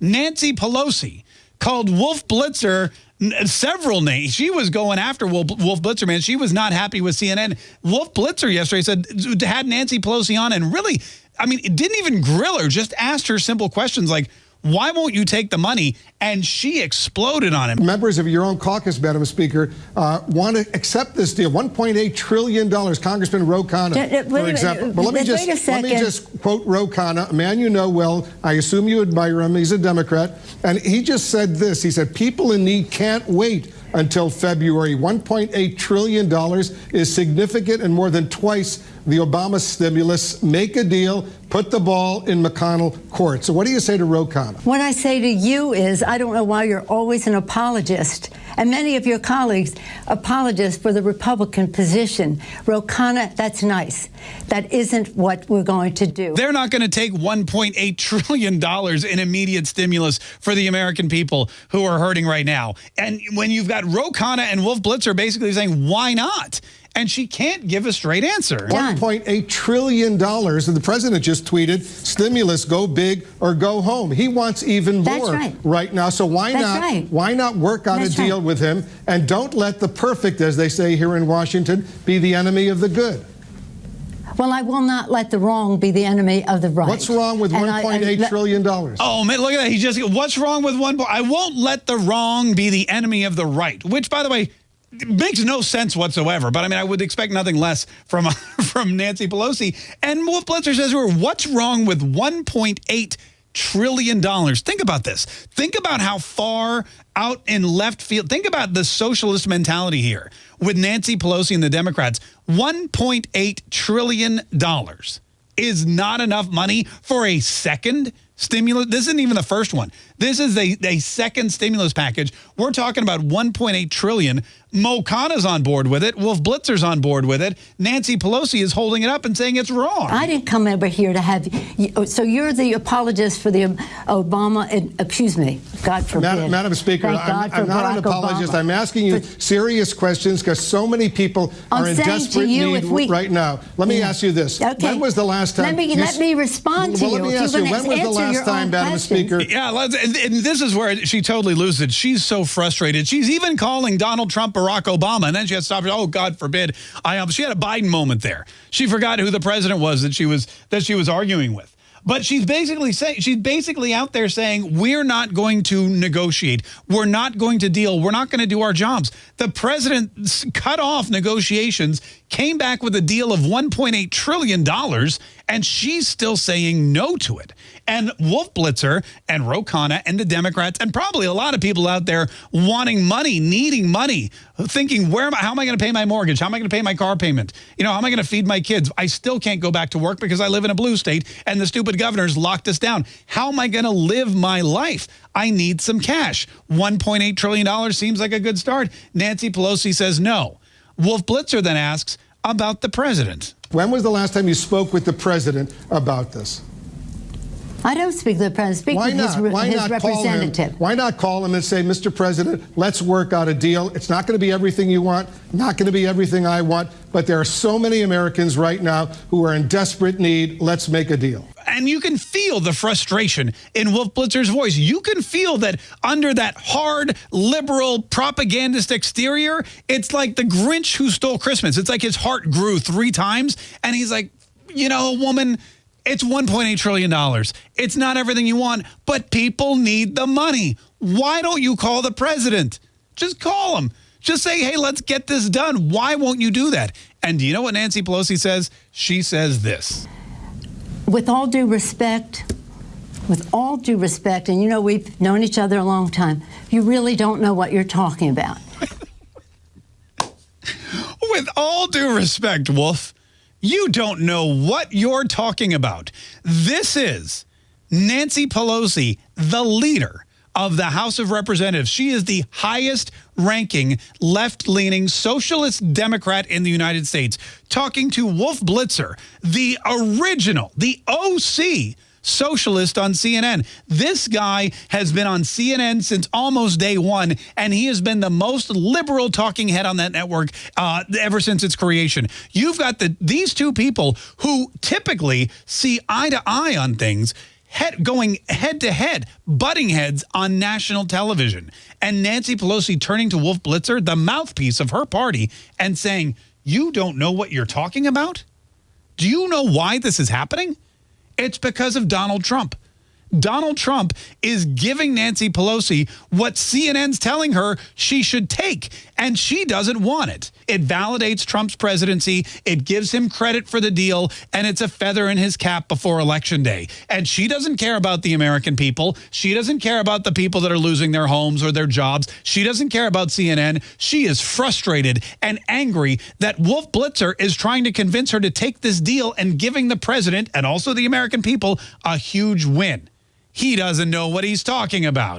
Nancy Pelosi called Wolf Blitzer several names. She was going after Wolf, Blitzer, man. She was not happy with CNN. Wolf Blitzer yesterday said, had Nancy Pelosi on and really, I mean, it didn't even grill her, just asked her simple questions like, why won't you take the money? And she exploded on him. Members of your own caucus, Madam Speaker, uh, want to accept this deal. $1.8 trillion. Congressman Ro Khanna, for example. But let me, just, let me just quote Ro Khanna, a man you know well. I assume you admire him. He's a Democrat. And he just said this. He said, people in need can't wait until February. $1.8 trillion is significant and more than twice the Obama stimulus. Make a deal, put the ball in McConnell court. So what do you say to Ro Khanna? What I say to you is I don't know why you're always an apologist. And many of your colleagues apologize for the Republican position. Ro Khanna, that's nice. That isn't what we're going to do. They're not going to take $1.8 trillion in immediate stimulus for the American people who are hurting right now. And when you've got Ro Khanna and Wolf Blitzer basically saying, why not? And she can't give a straight answer. $1.8 trillion, and the president just tweeted, stimulus, go big or go home. He wants even more right. right. now, so why That's not right. why not work out That's a deal right. with him, and don't let the perfect, as they say here in Washington, be the enemy of the good. Well, I will not let the wrong be the enemy of the right. What's wrong with one point eight trillion dollars? Oh man, look at that! He just what's wrong with one? I won't let the wrong be the enemy of the right. Which, by the way, makes no sense whatsoever. But I mean, I would expect nothing less from from Nancy Pelosi. And Wolf Blitzer says what's wrong with 1.8 trillion dollars? Think about this. Think about how far out in left field. Think about the socialist mentality here with Nancy Pelosi and the Democrats. 1.8 trillion dollars is not enough money for a second stimulus. This isn't even the first one. This is a, a second stimulus package. We're talking about 1.8 trillion. Mo Khanna's on board with it. Wolf Blitzer's on board with it. Nancy Pelosi is holding it up and saying it's wrong. I didn't come over here to have you. Oh, so you're the apologist for the um, Obama, excuse me, God forbid. Madam, Madam Speaker, I'm, I'm not an apologist. Obama. I'm asking you for, serious questions because so many people I'm are in desperate need we, right now. Let me yeah. ask you this. Okay. When was the last time? Let me, let me respond well, to you. Let me ask you, when was the last time, Madam questions. Speaker? Yeah, and this is where she totally loses it. She's so frustrated. She's even calling Donald Trump Barack Obama, and then she had to stop. Oh, God forbid. I um, She had a Biden moment there. She forgot who the president was that she was that she was arguing with. But she's basically saying she's basically out there saying we're not going to negotiate. We're not going to deal. We're not going to do our jobs. The president cut off negotiations, came back with a deal of 1.8 trillion dollars, and she's still saying no to it. And Wolf Blitzer and Ro Khanna and the Democrats and probably a lot of people out there wanting money, needing money, thinking where am I, how am I going to pay my mortgage? How am I going to pay my car payment? You know, how am I going to feed my kids? I still can't go back to work because I live in a blue state and the stupid governor's locked us down. How am I going to live my life? I need some cash. $1.8 trillion seems like a good start. Nancy Pelosi says no. Wolf Blitzer then asks about the president. When was the last time you spoke with the president about this? I don't speak to the president. Speak Why to not? his, Why his not representative. Why not call him and say, Mr. President, let's work out a deal. It's not going to be everything you want, not going to be everything I want, but there are so many Americans right now who are in desperate need. Let's make a deal. And you can feel the frustration in Wolf Blitzer's voice. You can feel that under that hard, liberal, propagandist exterior, it's like the Grinch who stole Christmas. It's like his heart grew three times, and he's like, you know, woman, it's $1.8 trillion. It's not everything you want, but people need the money. Why don't you call the president? Just call him. Just say, hey, let's get this done. Why won't you do that? And do you know what Nancy Pelosi says? She says this. With all due respect, with all due respect, and you know we've known each other a long time, you really don't know what you're talking about. with all due respect, Wolf, you don't know what you're talking about. This is Nancy Pelosi, the leader of the House of Representatives. She is the highest ranking left-leaning socialist Democrat in the United States, talking to Wolf Blitzer, the original, the OC socialist on CNN. This guy has been on CNN since almost day one, and he has been the most liberal talking head on that network uh, ever since its creation. You've got the these two people who typically see eye to eye on things head, going head to head, butting heads on national television. And Nancy Pelosi turning to Wolf Blitzer, the mouthpiece of her party, and saying, you don't know what you're talking about? Do you know why this is happening? It's because of Donald Trump. Donald Trump is giving Nancy Pelosi what CNN's telling her she should take, and she doesn't want it. It validates Trump's presidency, it gives him credit for the deal, and it's a feather in his cap before Election Day. And she doesn't care about the American people. She doesn't care about the people that are losing their homes or their jobs. She doesn't care about CNN. She is frustrated and angry that Wolf Blitzer is trying to convince her to take this deal and giving the president and also the American people a huge win. He doesn't know what he's talking about.